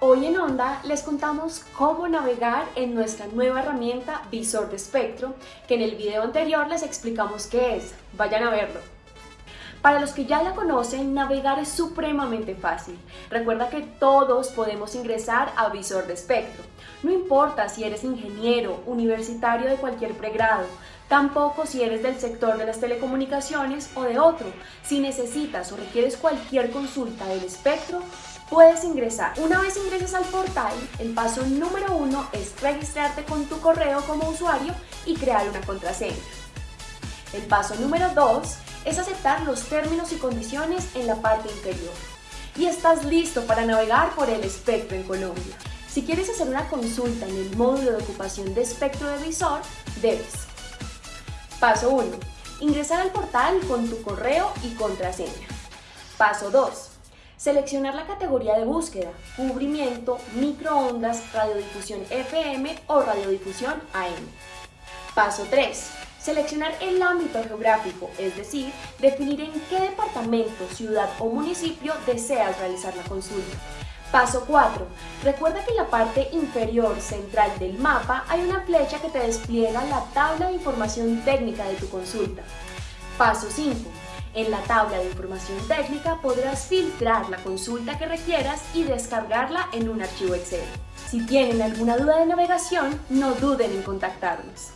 Hoy en Onda les contamos cómo navegar en nuestra nueva herramienta Visor de Espectro, que en el video anterior les explicamos qué es. Vayan a verlo. Para los que ya la conocen, navegar es supremamente fácil. Recuerda que todos podemos ingresar a Visor de Espectro. No importa si eres ingeniero, universitario de cualquier pregrado, tampoco si eres del sector de las telecomunicaciones o de otro. Si necesitas o requieres cualquier consulta del espectro, puedes ingresar. Una vez ingreses al portal, el paso número uno es registrarte con tu correo como usuario y crear una contraseña. El paso número dos es aceptar los términos y condiciones en la parte inferior. Y estás listo para navegar por el espectro en Colombia. Si quieres hacer una consulta en el módulo de ocupación de espectro de visor, debes. Paso 1. Ingresar al portal con tu correo y contraseña. Paso 2 Seleccionar la categoría de búsqueda, cubrimiento, microondas, radiodifusión FM o radiodifusión AM. Paso 3. Seleccionar el ámbito geográfico, es decir, definir en qué departamento, ciudad o municipio deseas realizar la consulta. Paso 4. Recuerda que en la parte inferior central del mapa hay una flecha que te despliega la tabla de información técnica de tu consulta. Paso 5. En la tabla de información técnica podrás filtrar la consulta que requieras y descargarla en un archivo Excel. Si tienen alguna duda de navegación, no duden en contactarnos.